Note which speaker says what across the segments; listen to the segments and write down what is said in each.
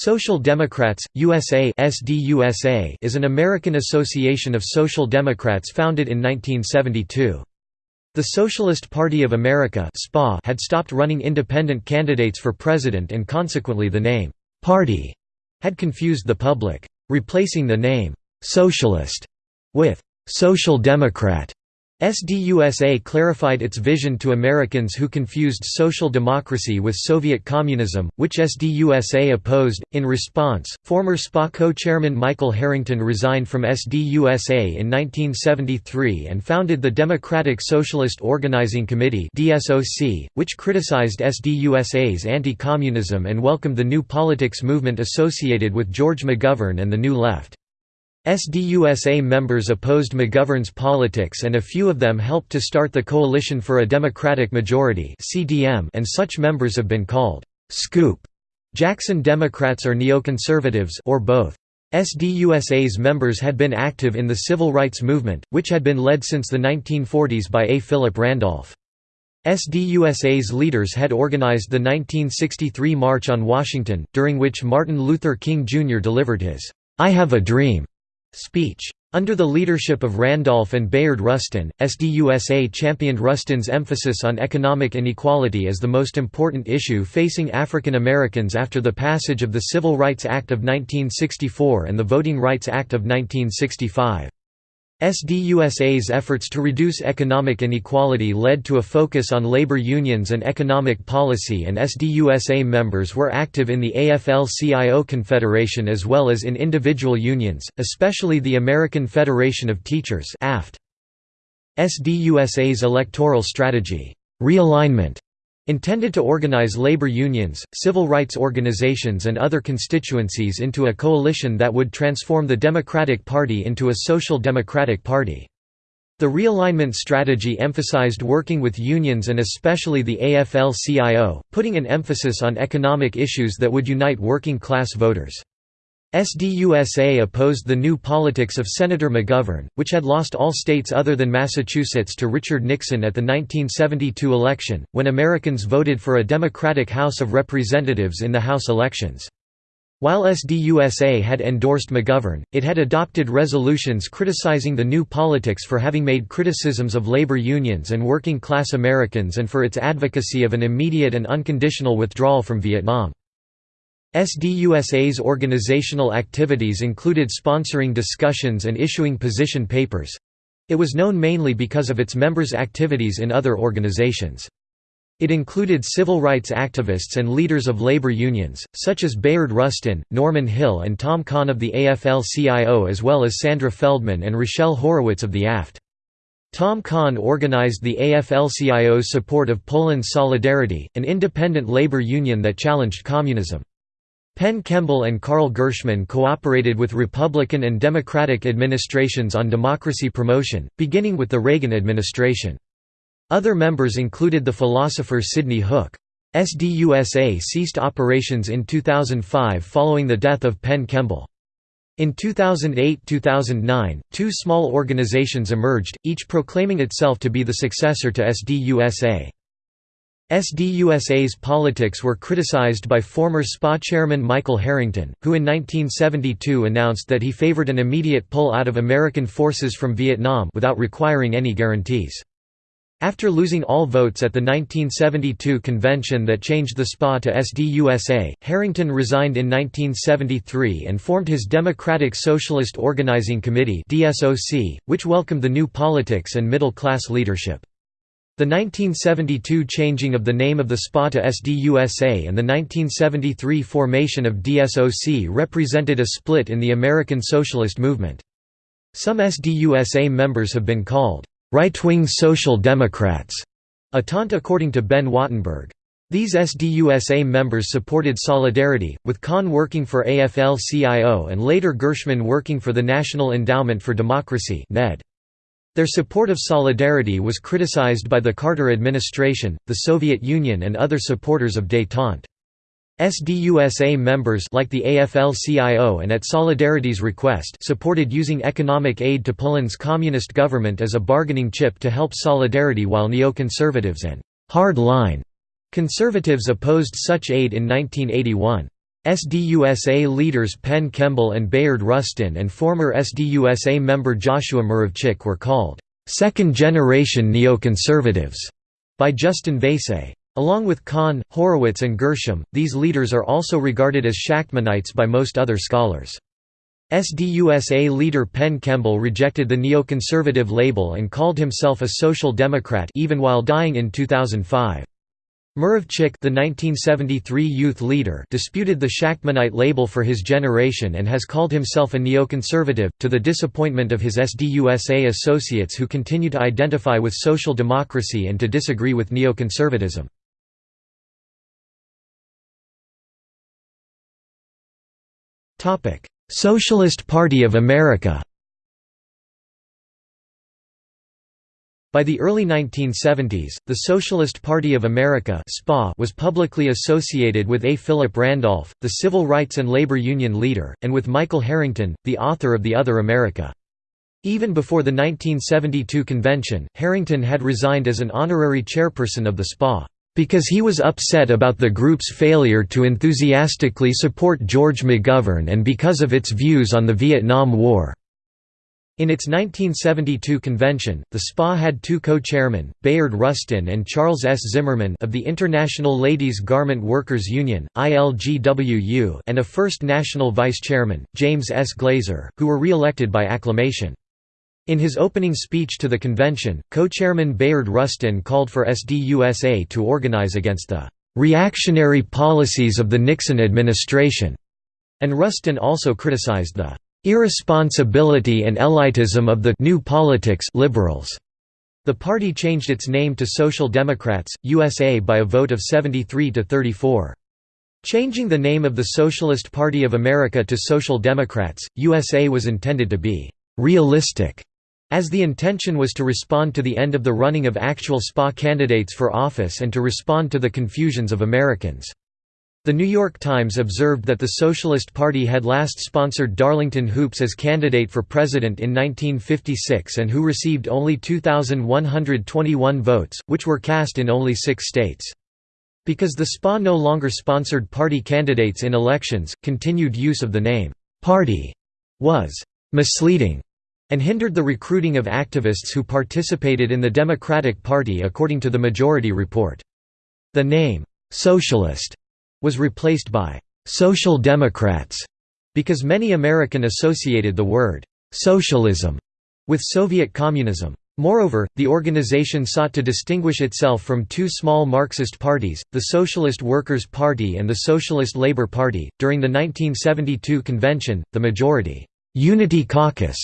Speaker 1: Social Democrats, USA SDUSA is an American association of social democrats founded in 1972. The Socialist Party of America had stopped running independent candidates for president and consequently the name, "'Party' had confused the public. Replacing the name, "'Socialist' with "'Social Democrat' SDUSA clarified its vision to Americans who confused social democracy with Soviet communism, which SDUSA opposed. In response, former SPA co chairman Michael Harrington resigned from SDUSA in 1973 and founded the Democratic Socialist Organizing Committee, which criticized SDUSA's anti communism and welcomed the new politics movement associated with George McGovern and the New Left. SDUSA members opposed McGovern's politics and a few of them helped to start the Coalition for a Democratic Majority and such members have been called «scoop» Jackson Democrats or neoconservatives or both. SDUSA's members had been active in the civil rights movement, which had been led since the 1940s by A. Philip Randolph. SDUSA's leaders had organized the 1963 March on Washington, during which Martin Luther King Jr. delivered his, "'I Have a Dream' speech. Under the leadership of Randolph and Bayard Rustin, SDUSA championed Rustin's emphasis on economic inequality as the most important issue facing African Americans after the passage of the Civil Rights Act of 1964 and the Voting Rights Act of 1965. SDUSA's efforts to reduce economic inequality led to a focus on labor unions and economic policy and SDUSA members were active in the AFL-CIO Confederation as well as in individual unions, especially the American Federation of Teachers SDUSA's electoral strategy, realignment, Intended to organize labor unions, civil rights organizations and other constituencies into a coalition that would transform the Democratic Party into a social democratic party. The realignment strategy emphasized working with unions and especially the AFL-CIO, putting an emphasis on economic issues that would unite working-class voters. SDUSA opposed the new politics of Senator McGovern, which had lost all states other than Massachusetts to Richard Nixon at the 1972 election, when Americans voted for a Democratic House of Representatives in the House elections. While SDUSA had endorsed McGovern, it had adopted resolutions criticizing the new politics for having made criticisms of labor unions and working-class Americans and for its advocacy of an immediate and unconditional withdrawal from Vietnam. SDUSA's organizational activities included sponsoring discussions and issuing position papers. It was known mainly because of its members' activities in other organizations. It included civil rights activists and leaders of labor unions, such as Bayard Rustin, Norman Hill and Tom Kahn of the AFL-CIO as well as Sandra Feldman and Rochelle Horowitz of the AFT. Tom Kahn organized the AFL-CIO's support of Poland's Solidarity, an independent labor union that challenged communism. Penn Kemble and Carl Gershman cooperated with Republican and Democratic administrations on democracy promotion, beginning with the Reagan administration. Other members included the philosopher Sidney Hook. SDUSA ceased operations in 2005 following the death of Penn Kemble. In 2008–2009, two small organizations emerged, each proclaiming itself to be the successor to SDUSA. SDUSA's politics were criticized by former SPA chairman Michael Harrington, who in 1972 announced that he favored an immediate pull out of American forces from Vietnam without requiring any guarantees. After losing all votes at the 1972 convention that changed the SPA to SDUSA, Harrington resigned in 1973 and formed his Democratic Socialist Organizing Committee which welcomed the new politics and middle-class leadership. The 1972 changing of the name of the SPA to SDUSA and the 1973 formation of DSOC represented a split in the American socialist movement. Some SDUSA members have been called, "...right-wing social democrats", a taunt according to Ben Wattenberg. These SDUSA members supported Solidarity, with Kahn working for AFL-CIO and later Gershman working for the National Endowment for Democracy NED. Their support of Solidarity was criticized by the Carter administration, the Soviet Union and other supporters of détente. SDUSA members like the AFL-CIO and at Solidarity's request supported using economic aid to Poland's communist government as a bargaining chip to help Solidarity while neoconservatives and «hard line» conservatives opposed such aid in 1981. SDUSA leaders Penn Kemble and Bayard Rustin and former SDUSA member Joshua Muravchik were called second-generation neoconservatives by Justin Vaïsse. Along with Kahn, Horowitz and Gershman, these leaders are also regarded as Shachtmanites by most other scholars. SDUSA leader Penn Kemble rejected the neoconservative label and called himself a social democrat even while dying in 2005. Muravchik the 1973 youth leader disputed the Shachtmanite label for his generation and has called himself a neoconservative, to the disappointment of his SDUSA associates who continue to identify with social democracy and to disagree with neoconservatism. Socialist Party of America By the early 1970s, the Socialist Party of America was publicly associated with A. Philip Randolph, the civil rights and labor union leader, and with Michael Harrington, the author of The Other America. Even before the 1972 convention, Harrington had resigned as an honorary chairperson of the SPA, "...because he was upset about the group's failure to enthusiastically support George McGovern and because of its views on the Vietnam War." In its 1972 convention, the SPA had two co-chairmen, Bayard Rustin and Charles S. Zimmerman of the International Ladies Garment Workers Union (ILGWU) and a first national vice-chairman, James S. Glaser, who were re-elected by acclamation. In his opening speech to the convention, co-chairman Bayard Rustin called for SDUSA to organize against the "reactionary policies of the Nixon administration", and Rustin also criticized the irresponsibility and elitism of the new politics liberals. The party changed its name to Social Democrats, USA by a vote of 73 to 34. Changing the name of the Socialist Party of America to Social Democrats, USA was intended to be «realistic», as the intention was to respond to the end of the running of actual SPA candidates for office and to respond to the confusions of Americans. The New York Times observed that the Socialist Party had last sponsored Darlington Hoopes as candidate for president in 1956 and who received only 2,121 votes, which were cast in only six states. Because the SPA no longer sponsored party candidates in elections, continued use of the name, "'Party' was "'misleading' and hindered the recruiting of activists who participated in the Democratic Party according to the Majority Report. The name, "'Socialist' was replaced by «Social Democrats» because many American associated the word «socialism» with Soviet communism. Moreover, the organization sought to distinguish itself from two small Marxist parties, the Socialist Workers' Party and the Socialist Labor Party. During the 1972 convention, the majority Unity Caucus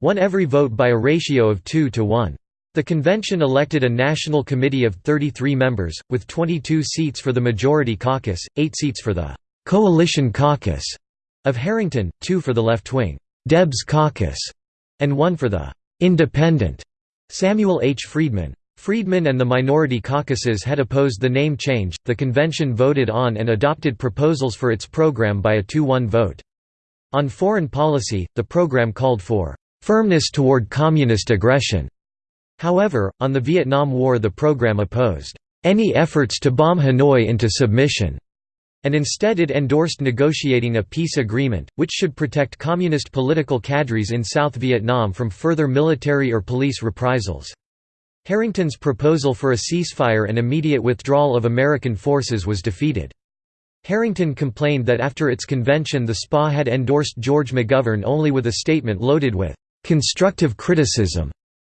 Speaker 1: won every vote by a ratio of 2 to 1. The convention elected a national committee of 33 members, with 22 seats for the Majority Caucus, 8 seats for the «Coalition Caucus» of Harrington, 2 for the left-wing «Debs Caucus» and 1 for the «Independent» Samuel H. Friedman. Friedman and the minority caucuses had opposed the name change. The convention voted on and adopted proposals for its program by a 2-1 vote. On foreign policy, the program called for firmness toward communist aggression However, on the Vietnam War the program opposed any efforts to bomb Hanoi into submission, and instead it endorsed negotiating a peace agreement, which should protect communist political cadres in South Vietnam from further military or police reprisals. Harrington's proposal for a ceasefire and immediate withdrawal of American forces was defeated. Harrington complained that after its convention the SPA had endorsed George McGovern only with a statement loaded with "...constructive criticism."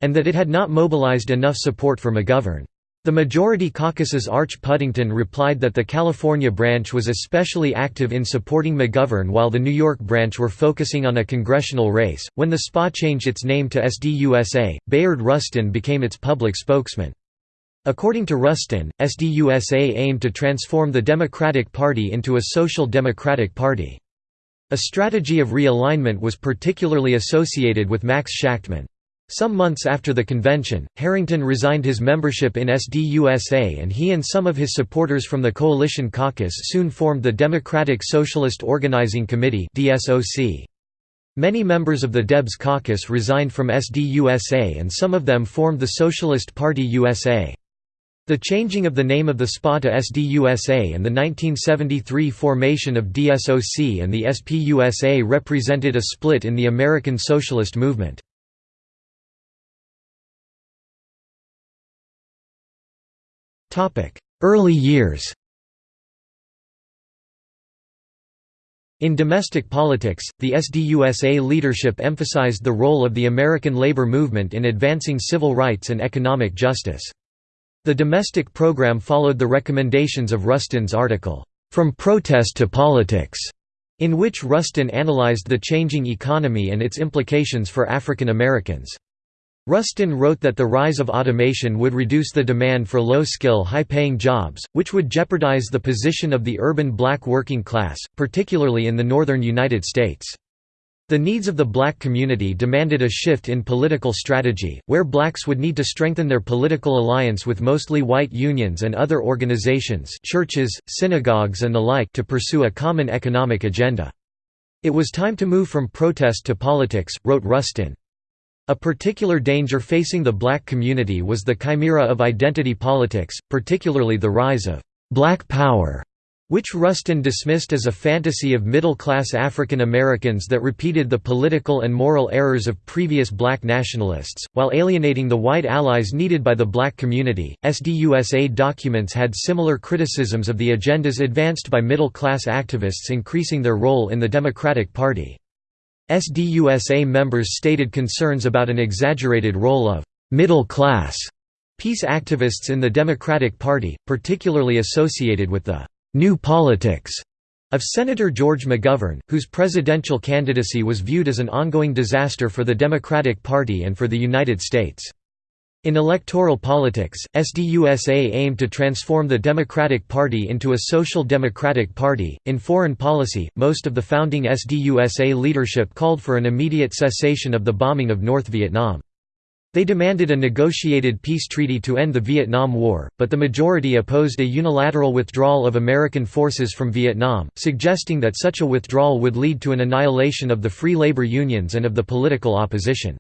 Speaker 1: And that it had not mobilized enough support for McGovern. The majority caucus's Arch Puddington replied that the California branch was especially active in supporting McGovern while the New York branch were focusing on a congressional race. When the SPA changed its name to SDUSA, Bayard Rustin became its public spokesman. According to Rustin, SDUSA aimed to transform the Democratic Party into a social democratic party. A strategy of realignment was particularly associated with Max Shachtman. Some months after the convention, Harrington resigned his membership in SDUSA and he and some of his supporters from the Coalition Caucus soon formed the Democratic Socialist Organizing Committee Many members of the Debs caucus resigned from SDUSA and some of them formed the Socialist Party USA. The changing of the name of the SPA to SDUSA and the 1973 formation of DSOC and the SPUSA represented a split in the American socialist movement. Early years In domestic politics, the SDUSA leadership emphasized the role of the American labor movement in advancing civil rights and economic justice. The domestic program followed the recommendations of Rustin's article, From Protest to Politics, in which Rustin analyzed the changing economy and its implications for African Americans. Rustin wrote that the rise of automation would reduce the demand for low-skill high-paying jobs, which would jeopardize the position of the urban black working class, particularly in the northern United States. The needs of the black community demanded a shift in political strategy, where blacks would need to strengthen their political alliance with mostly white unions and other organizations churches, synagogues and the like to pursue a common economic agenda. It was time to move from protest to politics, wrote Rustin. A particular danger facing the black community was the chimera of identity politics, particularly the rise of «black power» which Rustin dismissed as a fantasy of middle-class African Americans that repeated the political and moral errors of previous black nationalists, while alienating the white allies needed by the black community. SDUSA documents had similar criticisms of the agendas advanced by middle-class activists increasing their role in the Democratic Party. SDUSA members stated concerns about an exaggerated role of middle-class peace activists in the Democratic Party, particularly associated with the «new politics» of Senator George McGovern, whose presidential candidacy was viewed as an ongoing disaster for the Democratic Party and for the United States. In electoral politics, SDUSA aimed to transform the Democratic Party into a social democratic party. In foreign policy, most of the founding SDUSA leadership called for an immediate cessation of the bombing of North Vietnam. They demanded a negotiated peace treaty to end the Vietnam War, but the majority opposed a unilateral withdrawal of American forces from Vietnam, suggesting that such a withdrawal would lead to an annihilation of the free labor unions and of the political opposition.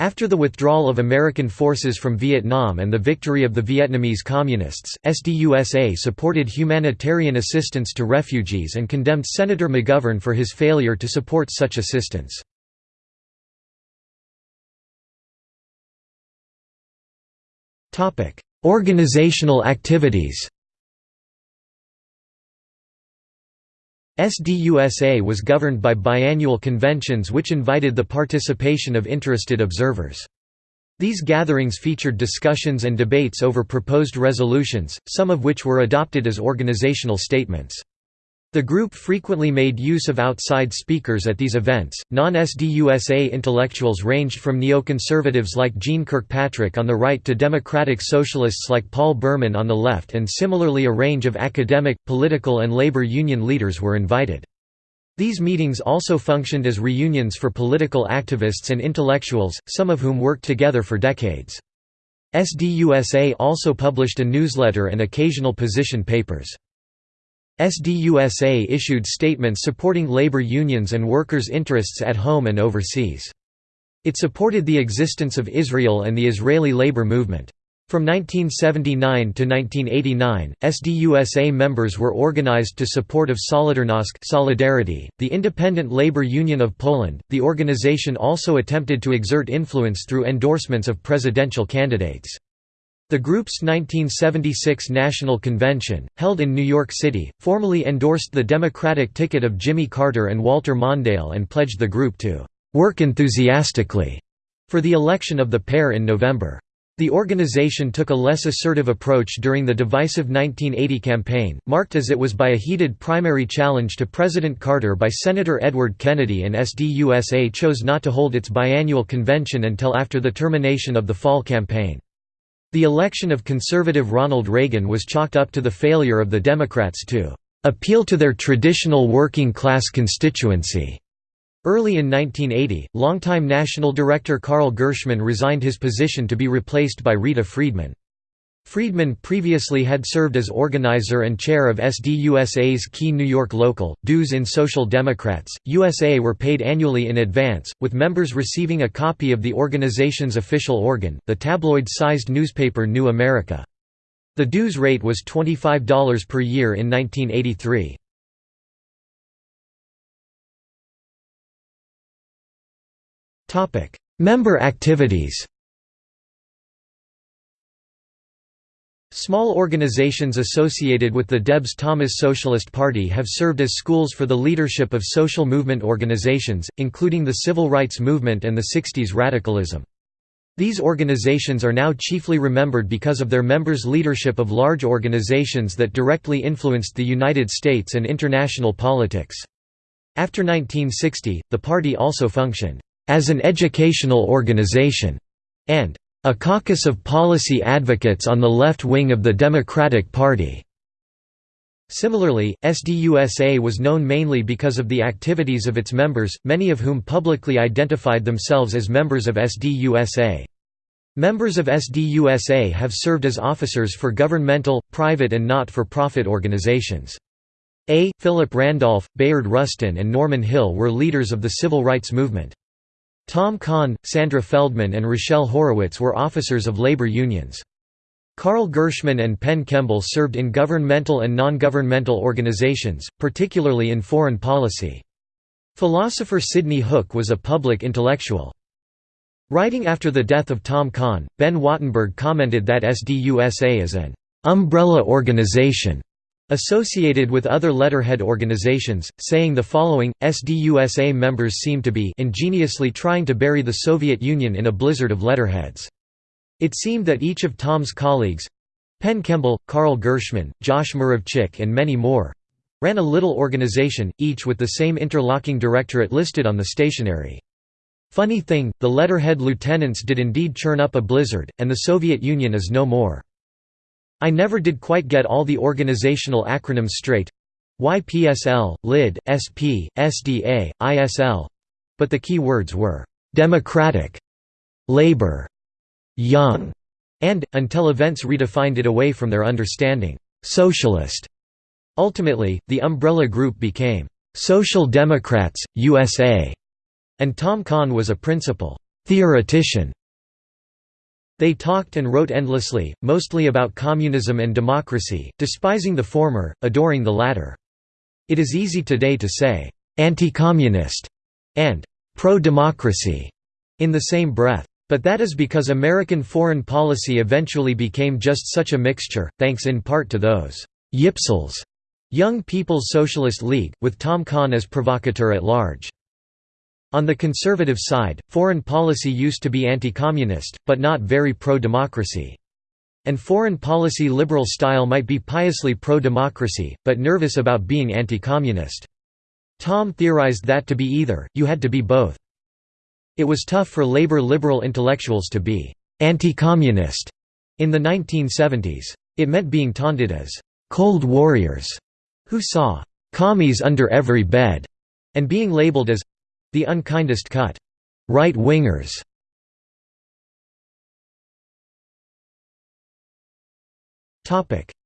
Speaker 1: After the withdrawal of American forces from Vietnam and the victory of the Vietnamese Communists, SDUSA supported humanitarian assistance to refugees and condemned Senator McGovern for his failure to support such assistance. Organizational activities SDUSA was governed by biannual conventions which invited the participation of interested observers. These gatherings featured discussions and debates over proposed resolutions, some of which were adopted as organizational statements. The group frequently made use of outside speakers at these events. Non SDUSA intellectuals ranged from neoconservatives like Jeane Kirkpatrick on the right to democratic socialists like Paul Berman on the left, and similarly a range of academic, political, and labor union leaders were invited. These meetings also functioned as reunions for political activists and intellectuals, some of whom worked together for decades. SDUSA also published a newsletter and occasional position papers. SDUSA issued statements supporting labor unions and workers' interests at home and overseas. It supported the existence of Israel and the Israeli labor movement. From 1979 to 1989, SDUSA members were organized to support of Solidarnosc Solidarity, the independent labor union of Poland. The organization also attempted to exert influence through endorsements of presidential candidates. The group's 1976 National Convention, held in New York City, formally endorsed the Democratic ticket of Jimmy Carter and Walter Mondale and pledged the group to "...work enthusiastically." for the election of the pair in November. The organization took a less assertive approach during the divisive 1980 campaign, marked as it was by a heated primary challenge to President Carter by Senator Edward Kennedy and SDUSA chose not to hold its biannual convention until after the termination of the fall campaign. The election of conservative Ronald Reagan was chalked up to the failure of the Democrats to appeal to their traditional working-class constituency. Early in 1980, longtime National Director Carl Gershman resigned his position to be replaced by Rita Freedman. Freedman previously had served as organizer and chair of SDUSA's key New York local, Dues in Social Democrats. USA were paid annually in advance, with members receiving a copy of the organization's official organ, the tabloid sized newspaper New America. The dues rate was $25 per year in 1983. Member activities Small organizations associated with the Debs Thomas Socialist Party have served as schools for the leadership of social movement organizations, including the civil rights movement and the 60s radicalism. These organizations are now chiefly remembered because of their members' leadership of large organizations that directly influenced the United States and international politics. After 1960, the party also functioned as an educational organization and a caucus of policy advocates on the left wing of the Democratic Party. Similarly, SDUSA was known mainly because of the activities of its members, many of whom publicly identified themselves as members of SDUSA. Members of SDUSA have served as officers for governmental, private and not-for-profit organizations. A. Philip Randolph, Bayard Rustin and Norman Hill were leaders of the civil rights movement. Tom Kahn, Sandra Feldman and Rochelle Horowitz were officers of labor unions. Carl Gershman and Penn Kemble served in governmental and non-governmental organizations, particularly in foreign policy. Philosopher Sidney Hook was a public intellectual. Writing after the death of Tom Kahn, Ben Wattenberg commented that SDUSA is an umbrella organization associated with other letterhead organizations, saying the following, SDUSA members seem to be ingeniously trying to bury the Soviet Union in a blizzard of letterheads. It seemed that each of Tom's colleagues—Penn Kemble, Carl Gershman, Josh Muravchik and many more—ran a little organization, each with the same interlocking directorate listed on the stationery. Funny thing, the letterhead lieutenants did indeed churn up a blizzard, and the Soviet Union is no more. I never did quite get all the organizational acronyms straight. YPSL, LID, SP, SDA, ISL but the key words were Democratic, Labor, Young, and, until events redefined it away from their understanding, Socialist. Ultimately, the umbrella group became Social Democrats, USA, and Tom Kahn was a principal theoretician they talked and wrote endlessly, mostly about communism and democracy, despising the former, adoring the latter. It is easy today to say, "'anti-communist' and "'pro-democracy' in the same breath. But that is because American foreign policy eventually became just such a mixture, thanks in part to those «yipsels» Young People's Socialist League, with Tom Kahn as provocateur at large. On the conservative side, foreign policy used to be anti-communist, but not very pro-democracy. And foreign policy liberal style might be piously pro-democracy, but nervous about being anti-communist. Tom theorized that to be either, you had to be both. It was tough for labor liberal intellectuals to be anti-communist in the 1970s. It meant being taunted as «cold warriors» who saw «commies under every bed» and being labeled as the unkindest cut. Right-wingers.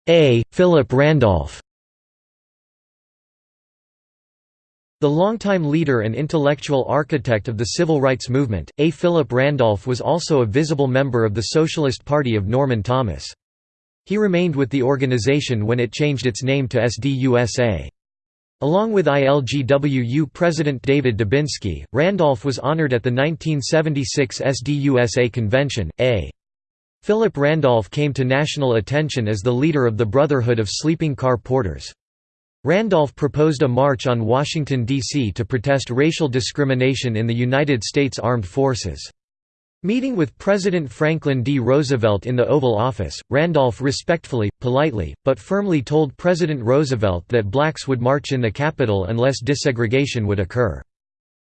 Speaker 1: A. Philip Randolph The longtime leader and intellectual architect of the civil rights movement, A. Philip Randolph was also a visible member of the Socialist Party of Norman Thomas. He remained with the organization when it changed its name to SDUSA. Along with ILGWU President David Dubinsky, Randolph was honored at the 1976 SDUSA convention. A. Philip Randolph came to national attention as the leader of the Brotherhood of Sleeping Car Porters. Randolph proposed a march on Washington, D.C. to protest racial discrimination in the United States Armed Forces. Meeting with President Franklin D. Roosevelt in the Oval Office, Randolph respectfully, politely, but firmly told President Roosevelt that blacks would march in the Capitol unless desegregation would occur.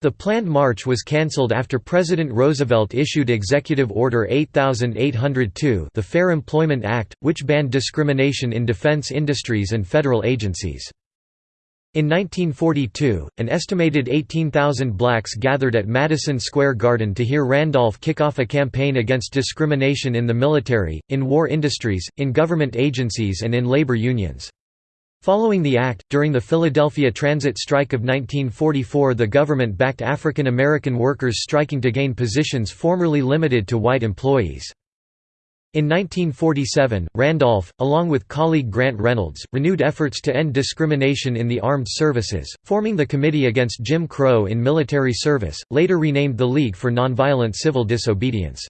Speaker 1: The planned march was cancelled after President Roosevelt issued Executive Order 8802 the Fair Employment Act, which banned discrimination in defense industries and federal agencies. In 1942, an estimated 18,000 blacks gathered at Madison Square Garden to hear Randolph kick off a campaign against discrimination in the military, in war industries, in government agencies and in labor unions. Following the act, during the Philadelphia transit strike of 1944 the government backed African American workers striking to gain positions formerly limited to white employees. In 1947, Randolph, along with colleague Grant Reynolds, renewed efforts to end discrimination in the armed services, forming the Committee Against Jim Crow in Military Service, later renamed the League for Nonviolent Civil Disobedience.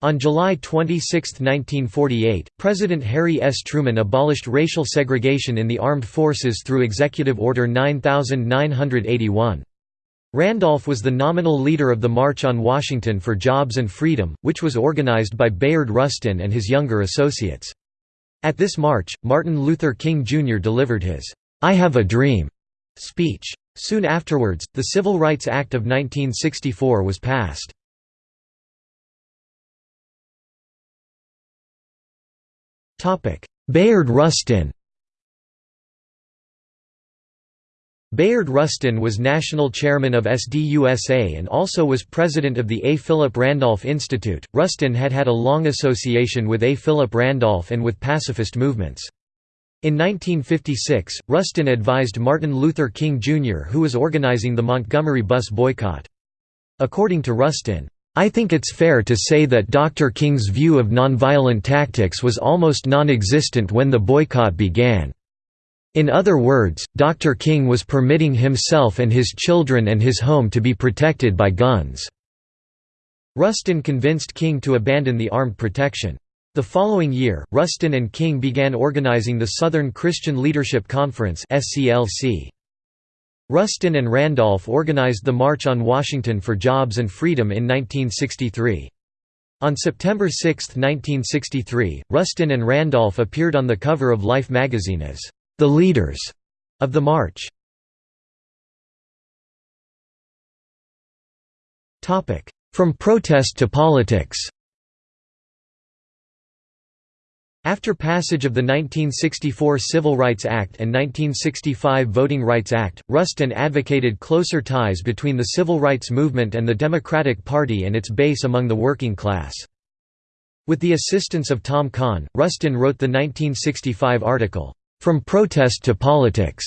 Speaker 1: On July 26, 1948, President Harry S. Truman abolished racial segregation in the armed forces through Executive Order 9981. Randolph was the nominal leader of the March on Washington for Jobs and Freedom, which was organized by Bayard Rustin and his younger associates. At this march, Martin Luther King Jr. delivered his, "'I Have a Dream' speech. Soon afterwards, the Civil Rights Act of 1964 was passed. Bayard Rustin Bayard Rustin was national chairman of SDUSA and also was president of the A. Philip Randolph Institute. Rustin had had a long association with A. Philip Randolph and with pacifist movements. In 1956, Rustin advised Martin Luther King Jr. who was organizing the Montgomery bus boycott. According to Rustin, I think it's fair to say that Dr. King's view of nonviolent tactics was almost non-existent when the boycott began. In other words, Dr. King was permitting himself and his children and his home to be protected by guns. Rustin convinced King to abandon the armed protection. The following year, Rustin and King began organizing the Southern Christian Leadership Conference Rustin and Randolph organized the March on Washington for Jobs and Freedom in 1963. On September 6, 1963, Rustin and Randolph appeared on the cover of Life magazine as the leaders of the march. From protest to politics After passage of the 1964 Civil Rights Act and 1965 Voting Rights Act, Rustin advocated closer ties between the civil rights movement and the Democratic Party and its base among the working class. With the assistance of Tom Kahn, Rustin wrote the 1965 article, from Protest to Politics,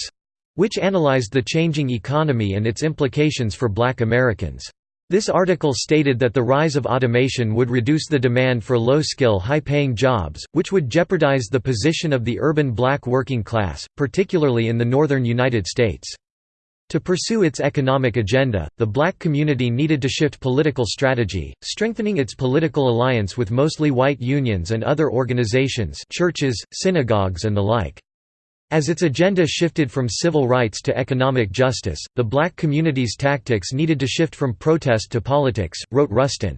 Speaker 1: which analyzed the changing economy and its implications for black Americans. This article stated that the rise of automation would reduce the demand for low-skill high-paying jobs, which would jeopardize the position of the urban black working class, particularly in the northern United States. To pursue its economic agenda, the black community needed to shift political strategy, strengthening its political alliance with mostly white unions and other organizations churches, synagogues and the like. As its agenda shifted from civil rights to economic justice, the black community's tactics needed to shift from protest to politics, wrote Rustin.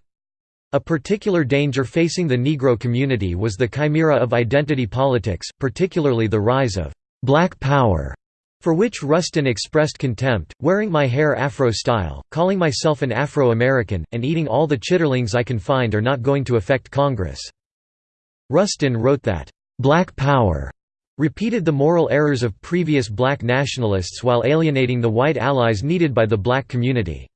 Speaker 1: A particular danger facing the Negro community was the chimera of identity politics, particularly the rise of «black power», for which Rustin expressed contempt, wearing my hair Afro-style, calling myself an Afro-American, and eating all the chitterlings I can find are not going to affect Congress. Rustin wrote that, «black power» repeated the moral errors of previous black nationalists while alienating the white allies needed by the black community.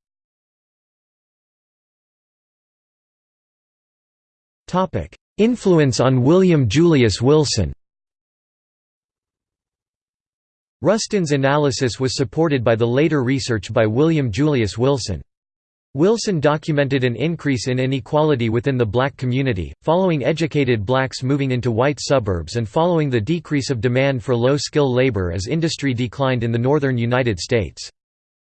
Speaker 1: Influence on William Julius Wilson Rustin's analysis was supported by the later research by William Julius Wilson. Wilson documented an increase in inequality within the black community, following educated blacks moving into white suburbs and following the decrease of demand for low-skill labor as industry declined in the northern United States.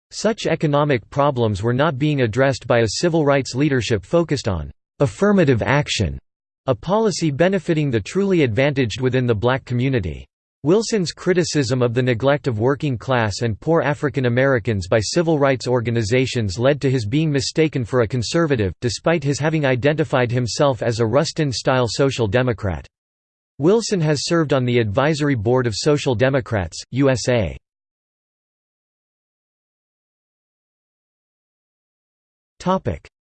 Speaker 1: Such economic problems were not being addressed by a civil rights leadership focused on «affirmative action», a policy benefiting the truly advantaged within the black community. Wilson's criticism of the neglect of working class and poor African Americans by civil rights organizations led to his being mistaken for a conservative, despite his having identified himself as a Rustin-style social democrat. Wilson has served on the advisory board of Social Democrats, USA.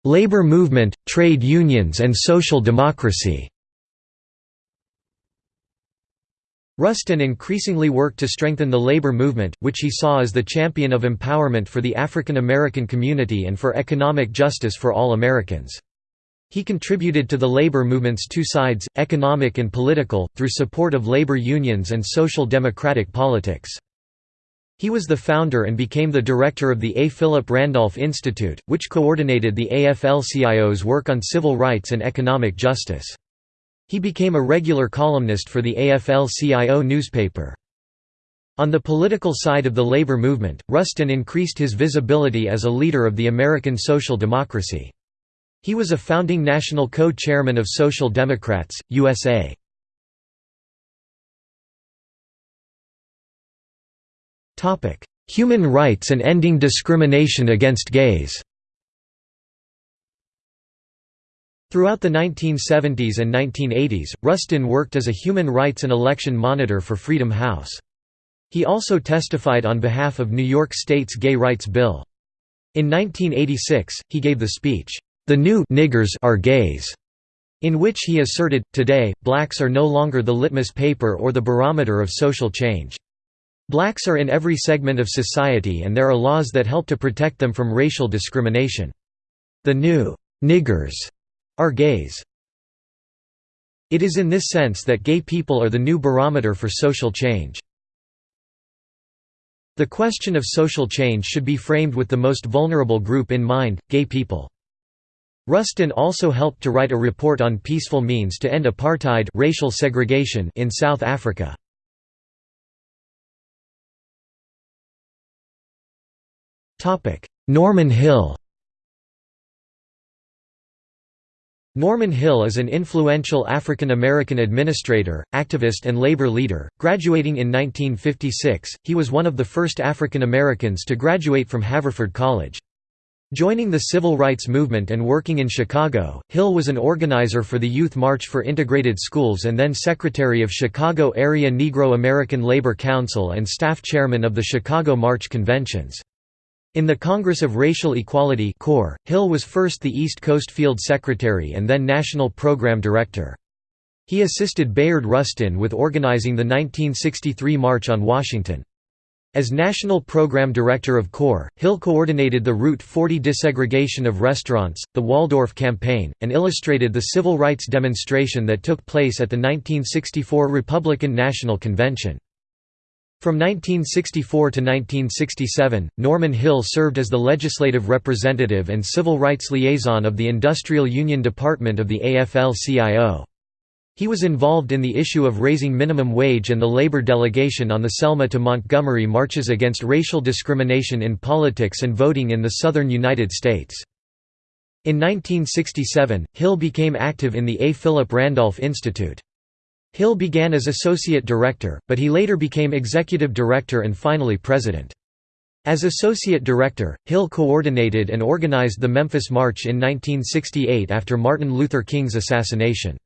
Speaker 1: Labor movement, trade unions and social democracy Rustin increasingly worked to strengthen the labor movement, which he saw as the champion of empowerment for the African American community and for economic justice for all Americans. He contributed to the labor movement's two sides, economic and political, through support of labor unions and social democratic politics. He was the founder and became the director of the A. Philip Randolph Institute, which coordinated the AFL-CIO's work on civil rights and economic justice. He became a regular columnist for the AFL-CIO newspaper. On the political side of the labor movement, Rustin increased his visibility as a leader of the American social democracy. He was a founding national co-chairman of Social Democrats, USA. Human rights and ending discrimination against gays Throughout the 1970s and 1980s, Rustin worked as a human rights and election monitor for Freedom House. He also testified on behalf of New York State's gay rights bill. In 1986, he gave the speech, "'The New Niggers Are Gays' in which he asserted, today, blacks are no longer the litmus paper or the barometer of social change. Blacks are in every segment of society and there are laws that help to protect them from racial discrimination. The new niggers are gays. It is in this sense that gay people are the new barometer for social change. The question of social change should be framed with the most vulnerable group in mind, gay people. Rustin also helped to write a report on peaceful means to end apartheid racial segregation in South Africa. Norman Hill Norman Hill is an influential African American administrator, activist and labor leader. Graduating in 1956, he was one of the first African Americans to graduate from Haverford College. Joining the civil rights movement and working in Chicago, Hill was an organizer for the Youth March for Integrated Schools and then secretary of Chicago Area Negro American Labor Council and staff chairman of the Chicago March Conventions. In the Congress of Racial Equality Hill was first the East Coast Field Secretary and then National Program Director. He assisted Bayard Rustin with organizing the 1963 March on Washington. As National Program Director of CORE, Hill coordinated the Route 40 desegregation of restaurants, the Waldorf Campaign, and illustrated the civil rights demonstration that took place at the 1964 Republican National Convention. From 1964 to 1967, Norman Hill served as the legislative representative and civil rights liaison of the Industrial Union Department of the AFL-CIO. He was involved in the issue of raising minimum wage and the labor delegation on the Selma to Montgomery marches against racial discrimination in politics and voting in the southern United States. In 1967, Hill became active in the A. Philip Randolph Institute. Hill began as associate director, but he later became executive director and finally president. As associate director, Hill coordinated and organized the Memphis March in 1968 after Martin Luther King's assassination.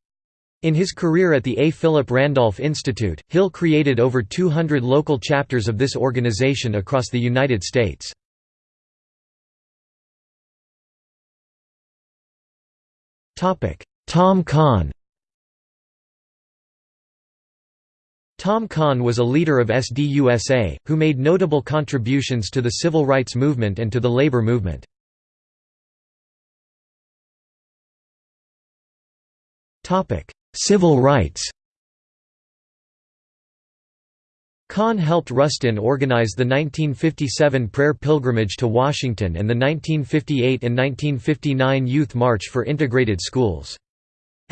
Speaker 1: In his career at the A. Philip Randolph Institute, Hill created over 200 local chapters of this organization across the United States. Tom Kahn Tom Kahn was a leader of SDUSA, who made notable contributions to the civil rights movement and to the labor movement. Civil rights Kahn helped Rustin organize the 1957 prayer pilgrimage to Washington and the 1958 and 1959 Youth March for Integrated Schools.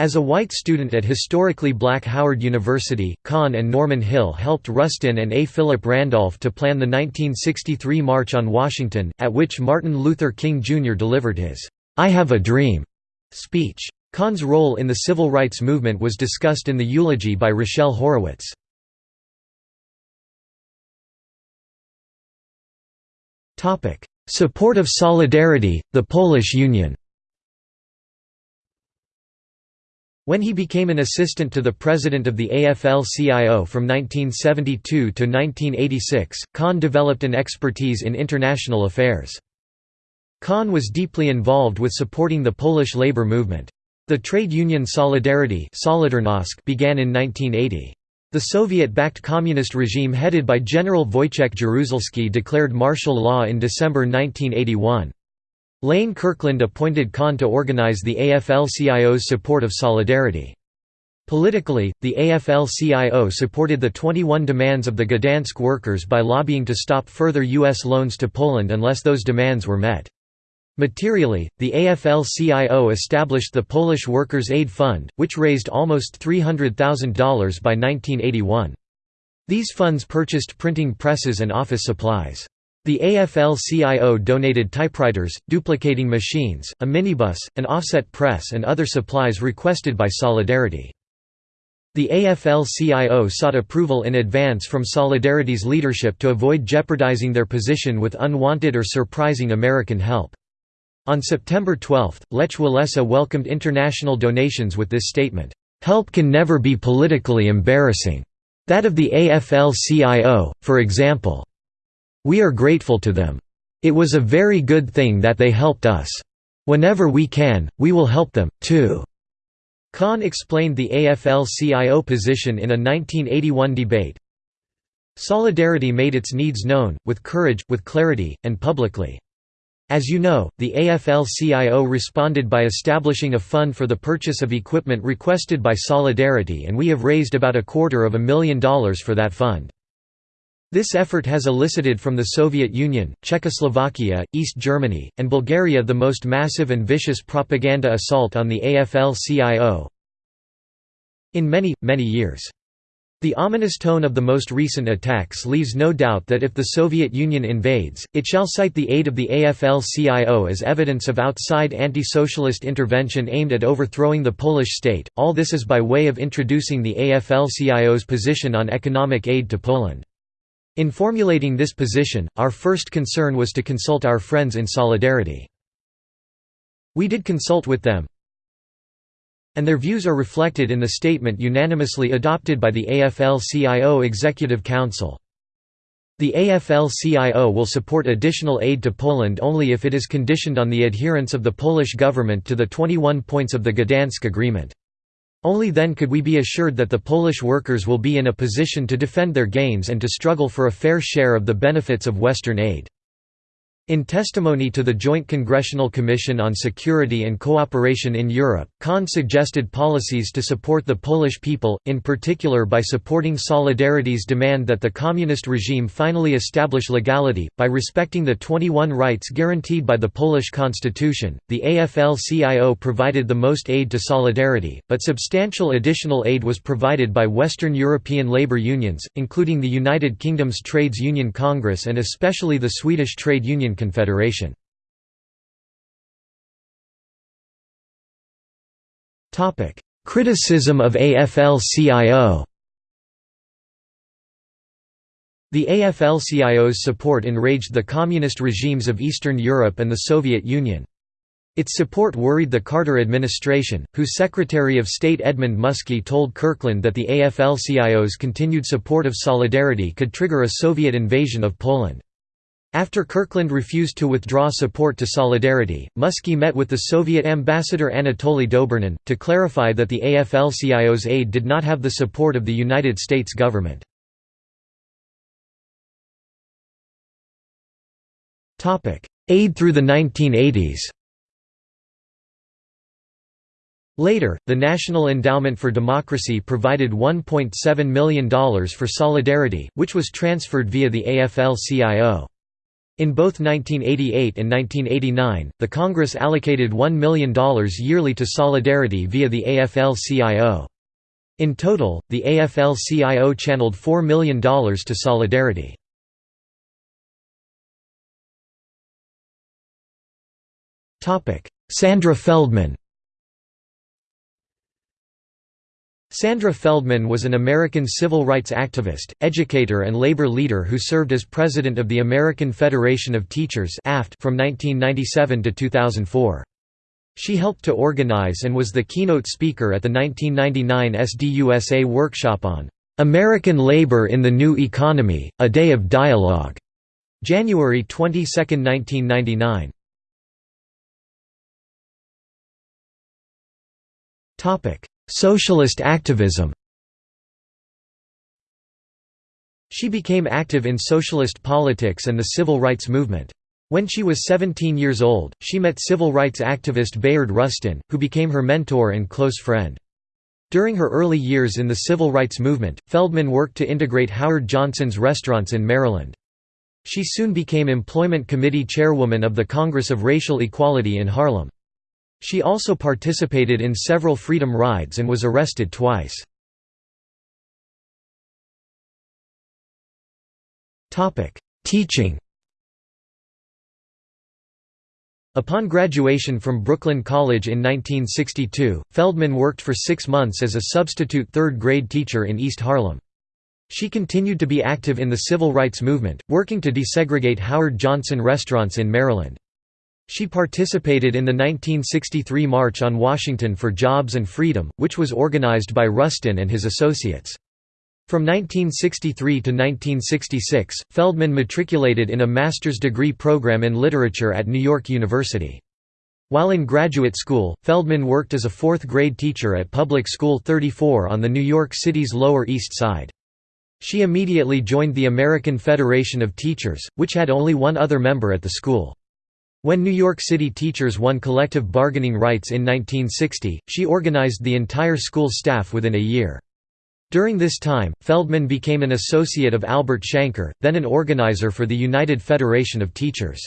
Speaker 1: As a white student at historically black Howard University, Kahn and Norman Hill helped Rustin and A. Philip Randolph to plan the 1963 March on Washington, at which Martin Luther King Jr. delivered his, "'I Have a Dream' speech. Kahn's role in the civil rights movement was discussed in the eulogy by Rochelle Horowitz. Support of Solidarity, the Polish Union When he became an assistant to the president of the AFL-CIO from 1972 to 1986, Kahn developed an expertise in international affairs. Kahn was deeply involved with supporting the Polish labor movement. The trade union Solidarity began in 1980. The Soviet-backed communist regime headed by General Wojciech Jaruzelski declared martial law in December 1981. Lane Kirkland appointed Kahn to organize the AFL-CIO's support of Solidarity. Politically, the AFL-CIO supported the 21 demands of the Gdansk workers by lobbying to stop further U.S. loans to Poland unless those demands were met. Materially, the AFL-CIO established the Polish Workers' Aid Fund, which raised almost $300,000 by 1981. These funds purchased printing presses and office supplies. The AFL-CIO donated typewriters, duplicating machines, a minibus, an offset press and other supplies requested by Solidarity. The AFL-CIO sought approval in advance from Solidarity's leadership to avoid jeopardizing their position with unwanted or surprising American help. On September 12, Lech Walesa welcomed international donations with this statement, "...help can never be politically embarrassing. That of the AFL-CIO, for example. We are grateful to them. It was a very good thing that they helped us. Whenever we can, we will help them, too." Kahn explained the AFL-CIO position in a 1981 debate. Solidarity made its needs known, with courage, with clarity, and publicly. As you know, the AFL-CIO responded by establishing a fund for the purchase of equipment requested by Solidarity and we have raised about a quarter of a million dollars for that fund. This effort has elicited from the Soviet Union, Czechoslovakia, East Germany, and Bulgaria the most massive and vicious propaganda assault on the AFL-CIO in many, many years. The ominous tone of the most recent attacks leaves no doubt that if the Soviet Union invades, it shall cite the aid of the AFL-CIO as evidence of outside anti-socialist intervention aimed at overthrowing the Polish state. All this is by way of introducing the AFL-CIO's position on economic aid to Poland. In formulating this position, our first concern was to consult our friends in Solidarity. We did consult with them, and their views are reflected in the statement unanimously adopted by the AFL-CIO Executive Council. The AFL-CIO will support additional aid to Poland only if it is conditioned on the adherence of the Polish government to the 21 points of the Gdansk Agreement. Only then could we be assured that the Polish workers will be in a position to defend their gains and to struggle for a fair share of the benefits of Western aid. In testimony to the Joint Congressional Commission on Security and Cooperation in Europe, Kahn suggested policies to support the Polish people, in particular by supporting Solidarity's demand that the communist regime finally establish legality, by respecting the 21 rights guaranteed by the Polish constitution. The AFL CIO provided the most aid to Solidarity, but substantial additional aid was provided by Western European labour unions, including the United Kingdom's Trades Union Congress and especially the Swedish Trade Union Confederation. Criticism of AFL-CIO The AFL-CIO's support enraged the communist regimes of Eastern Europe and the Soviet Union. Its support worried the Carter administration, whose Secretary of State Edmund Muskie told Kirkland that the AFL-CIO's continued support of Solidarity could trigger a Soviet invasion of Poland. After Kirkland refused to withdraw support to Solidarity, Muskie met with the Soviet ambassador Anatoly Dobrynin, to clarify that the AFL-CIO's aid did not have the support of the United States government. Aid through the 1980s Later, the National Endowment for Democracy provided $1.7 million for Solidarity, which was transferred via the AFL-CIO. In both 1988 and 1989, the Congress allocated $1 million yearly to Solidarity via the AFL-CIO. In total, the AFL-CIO channeled $4 million to Solidarity. Sandra Feldman Sandra Feldman was an American civil rights activist, educator and labor leader who served as president of the American Federation of Teachers from 1997 to 2004. She helped to organize and was the keynote speaker at the 1999 SDUSA workshop on "'American Labor in the New Economy, A Day of Dialogue' January 22, 1999. Socialist activism She became active in socialist politics and the civil rights movement. When she was 17 years old, she met civil rights activist Bayard Rustin, who became her mentor and close friend. During her early years in the civil rights movement, Feldman worked to integrate Howard Johnson's restaurants in Maryland. She soon became Employment Committee chairwoman of the Congress of Racial Equality in Harlem. She also participated in several freedom rides and was arrested twice. Teaching Upon graduation from Brooklyn College in 1962, Feldman worked for six months as a substitute third-grade teacher in East Harlem. She continued to be active in the civil rights movement, working to desegregate Howard Johnson restaurants in Maryland. She participated in the 1963 March on Washington for Jobs and Freedom, which was organized by Rustin and his associates. From 1963 to 1966, Feldman matriculated in a master's degree program in literature at New York University. While in graduate school, Feldman worked as a fourth-grade teacher at Public School 34 on the New York City's Lower East Side. She immediately joined the American Federation of Teachers, which had only one other member at the school. When New York City teachers won collective bargaining rights in 1960, she organized the entire school staff within a year. During this time, Feldman became an associate of Albert Shanker, then an organizer for the United Federation of Teachers.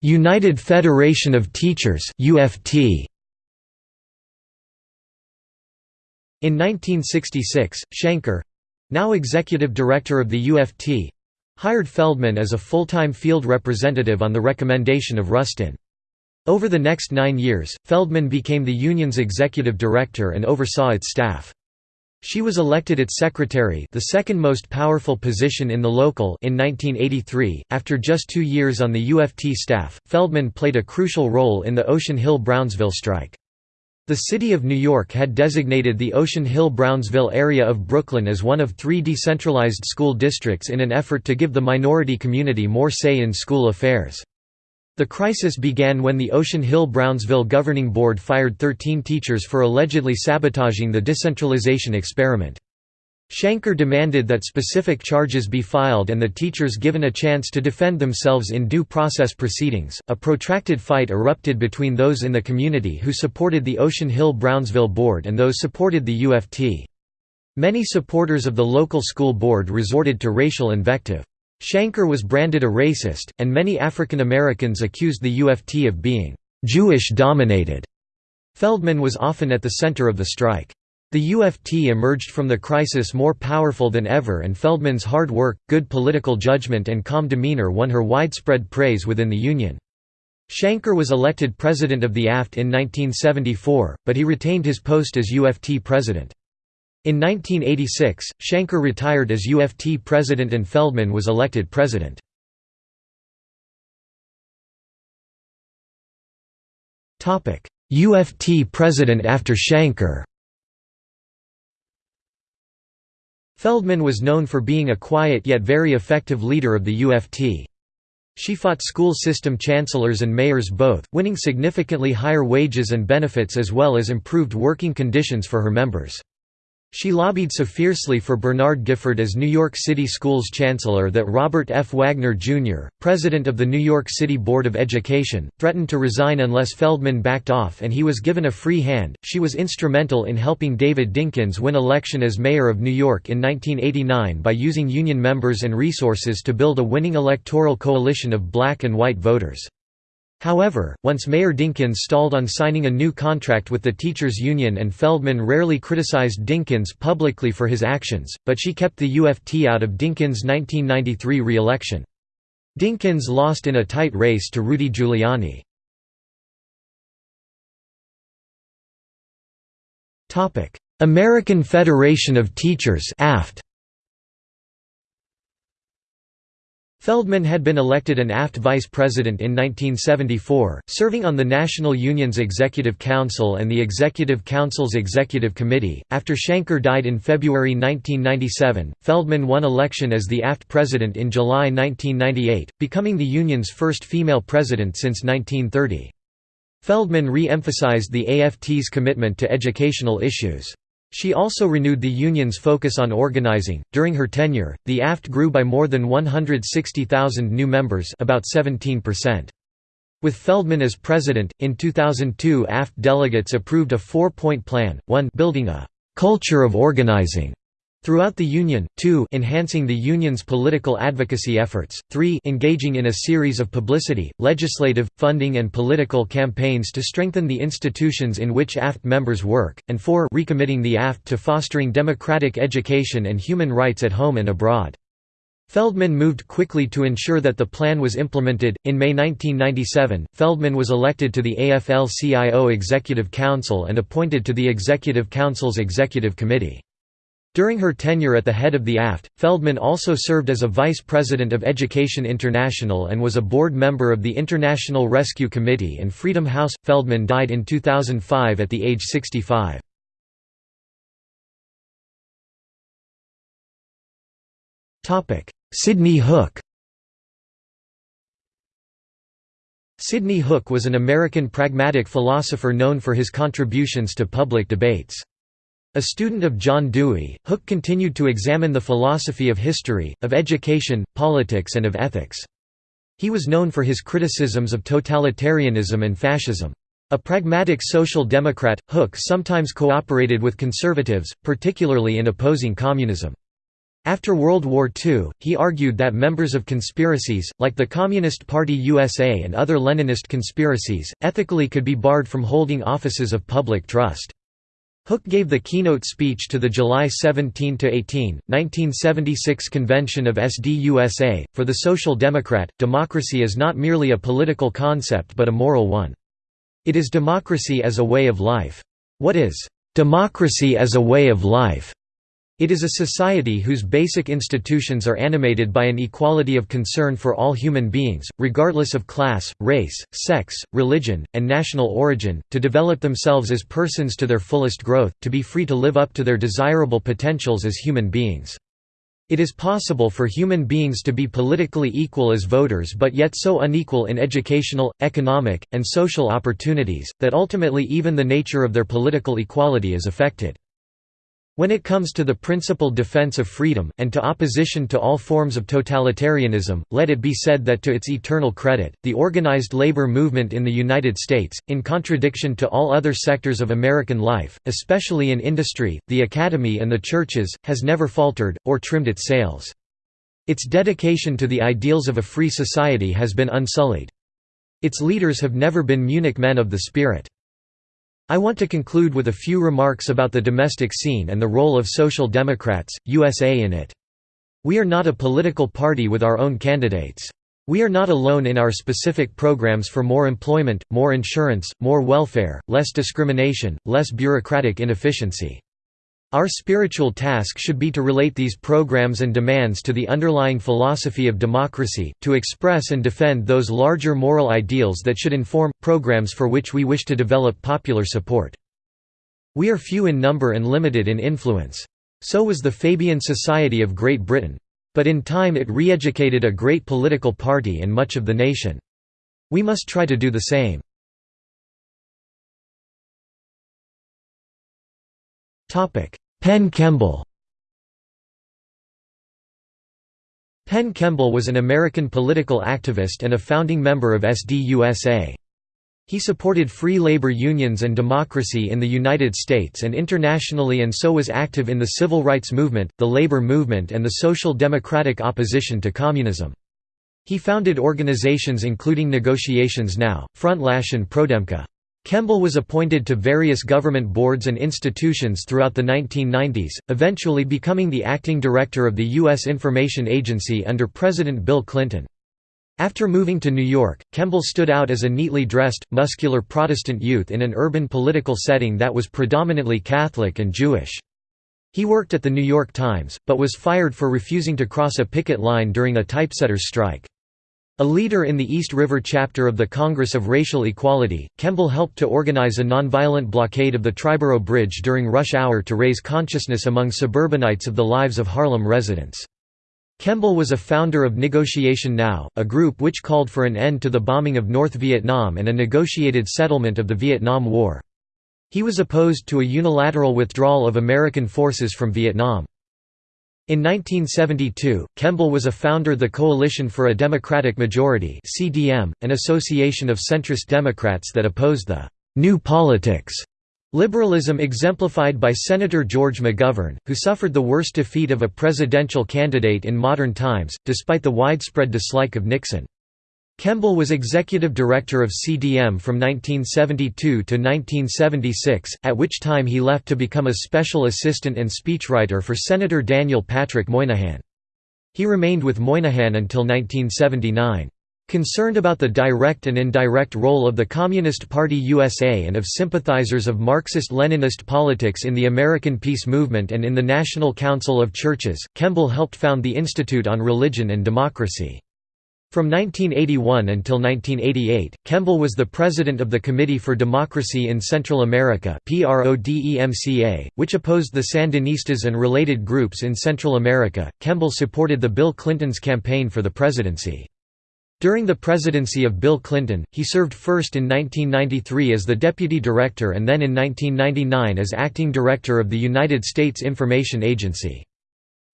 Speaker 1: United Federation of Teachers UFT. In 1966, Shanker—now executive director of the UFT—hired Feldman as a full-time field representative on the recommendation of Rustin. Over the next nine years, Feldman became the union's executive director and oversaw its staff. She was elected its secretary the second most powerful position in the local in 1983. After just two years on the UFT staff, Feldman played a crucial role in the Ocean Hill-Brownsville strike. The City of New York had designated the Ocean Hill-Brownsville area of Brooklyn as one of three decentralized school districts in an effort to give the minority community more say in school affairs. The crisis began when the Ocean Hill-Brownsville Governing Board fired 13 teachers for allegedly sabotaging the decentralization experiment. Shanker demanded that specific charges be filed and the teachers given a chance to defend themselves in due process proceedings. A protracted fight erupted between those in the community who supported the Ocean Hill-Brownsville Board and those supported the UFT. Many supporters of the local school board resorted to racial invective. Shanker was branded a racist, and many African Americans accused the UFT of being «Jewish-dominated». Feldman was often at the center of the strike. The UFT emerged from the crisis more powerful than ever and Feldman's hard work, good political judgment and calm demeanor won her widespread praise within the Union. Shanker was elected president of the AFT in 1974, but he retained his post as UFT president. In 1986, Shanker retired as UFT president and Feldman was elected president. UFT president after Shanker Feldman was known for being a quiet yet very effective leader of the UFT. She fought school system chancellors and mayors both, winning significantly higher wages and benefits as well as improved working conditions for her members. She lobbied so fiercely for Bernard Gifford as New York City Schools Chancellor that Robert F. Wagner, Jr., president of the New York City Board of Education, threatened to resign unless Feldman backed off and he was given a free hand. She was instrumental in helping David Dinkins win election as mayor of New York in 1989 by using union members and resources to build a winning electoral coalition of black and white voters. However, once Mayor Dinkins stalled on signing a new contract with the teachers' union and Feldman rarely criticized Dinkins publicly for his actions, but she kept the UFT out of Dinkins' 1993 re-election. Dinkins lost in a tight race to Rudy Giuliani. American Federation of Teachers AFT Feldman had been elected an AFT vice president in 1974, serving on the National Union's Executive Council and the Executive Council's Executive Committee. After Shanker died in February 1997, Feldman won election as the AFT president in July 1998, becoming the union's first female president since 1930. Feldman re-emphasized the AFT's commitment to educational issues. She also renewed the union's focus on organizing. During her tenure, the AFT grew by more than 160,000 new members, about 17%. With Feldman as president, in 2002 AFT delegates approved a four-point plan, 1 building a culture of organizing throughout the Union, 2 enhancing the Union's political advocacy efforts, 3 engaging in a series of publicity, legislative, funding and political campaigns to strengthen the institutions in which AFT members work, and 4 recommitting the AFT to fostering democratic education and human rights at home and abroad. Feldman moved quickly to ensure that the plan was implemented. In May 1997, Feldman was elected to the AFL CIO Executive Council and appointed to the Executive Council's Executive Committee. During her tenure at the head of the AFT, Feldman also served as a vice president of Education International and was a board member of the International Rescue Committee and Freedom House. Feldman died in 2005 at the age 65. Sidney Hook Sidney Hook was an American pragmatic philosopher known for his contributions to public debates. A student of John Dewey, Hook continued to examine the philosophy of history, of education, politics and of ethics. He was known for his criticisms of totalitarianism and fascism. A pragmatic social democrat, Hook sometimes cooperated with conservatives, particularly in opposing communism. After World War II, he argued that members of conspiracies, like the Communist Party USA and other Leninist conspiracies, ethically could be barred from holding offices of public trust. Hook gave the keynote speech to the July 17–18, 1976 convention of SDUSA. For the Social Democrat, democracy is not merely a political concept but a moral one. It is democracy as a way of life. What is democracy as a way of life? It is a society whose basic institutions are animated by an equality of concern for all human beings, regardless of class, race, sex, religion, and national origin, to develop themselves as persons to their fullest growth, to be free to live up to their desirable potentials as human beings. It is possible for human beings to be politically equal as voters but yet so unequal in educational, economic, and social opportunities, that ultimately even the nature of their political equality is affected. When it comes to the principled defense of freedom, and to opposition to all forms of totalitarianism, let it be said that to its eternal credit, the organized labor movement in the United States, in contradiction to all other sectors of American life, especially in industry, the academy and the churches, has never faltered, or trimmed its sails. Its dedication to the ideals of a free society has been unsullied. Its leaders have never been Munich men of the spirit. I want to conclude with a few remarks about the domestic scene and the role of Social Democrats, USA in it. We are not a political party with our own candidates. We are not alone in our specific programs for more employment, more insurance, more welfare, less discrimination, less bureaucratic inefficiency. Our spiritual task should be to relate these programs and demands to the underlying philosophy of democracy, to express and defend those larger moral ideals that should inform, programs for which we wish to develop popular support. We are few in number and limited in influence. So was the Fabian Society of Great Britain. But in time it re-educated a great political party and much of the nation. We must try to do the same. Penn Kemble Penn Kemble was an American political activist and a founding member of SDUSA. He supported free labor unions and democracy in the United States and internationally and so was active in the civil rights movement, the labor movement and the social democratic opposition to communism. He founded organizations including Negotiations Now, Frontlash and PRODEMCA. Kemble was appointed to various government boards and institutions throughout the 1990s, eventually becoming the acting director of the U.S. Information Agency under President Bill Clinton. After moving to New York, Kemble stood out as a neatly dressed, muscular Protestant youth in an urban political setting that was predominantly Catholic and Jewish. He worked at The New York Times, but was fired for refusing to cross a picket line during a typesetter's strike. A leader in the East River chapter of the Congress of Racial Equality, Kemble helped to organize a nonviolent blockade of the Triborough Bridge during rush hour to raise consciousness among suburbanites of the lives of Harlem residents. Kemble was a founder of Negotiation Now, a group which called for an end to the bombing of North Vietnam and a negotiated settlement of the Vietnam War. He was opposed to a unilateral withdrawal of American forces from Vietnam. In 1972, Kemble was a founder of the Coalition for a Democratic Majority (CDM), an association of centrist Democrats that opposed the New Politics Liberalism exemplified by Senator George McGovern, who suffered the worst defeat of a presidential candidate in modern times, despite the widespread dislike of Nixon. Kemble was executive director of CDM from 1972 to 1976, at which time he left to become a special assistant and speechwriter for Senator Daniel Patrick Moynihan. He remained with Moynihan until 1979. Concerned about the direct and indirect role of the Communist Party USA and of sympathizers of Marxist-Leninist politics in the American peace movement and in the National Council of Churches, Kemble helped found the Institute on Religion and Democracy. From 1981 until 1988, Kemble was the president of the Committee for Democracy in Central America which opposed the Sandinistas and related groups in Central America. Kemble supported the Bill Clinton's campaign for the presidency. During the presidency of Bill Clinton, he served first in 1993 as the deputy director and then in 1999 as acting director of the United States Information Agency.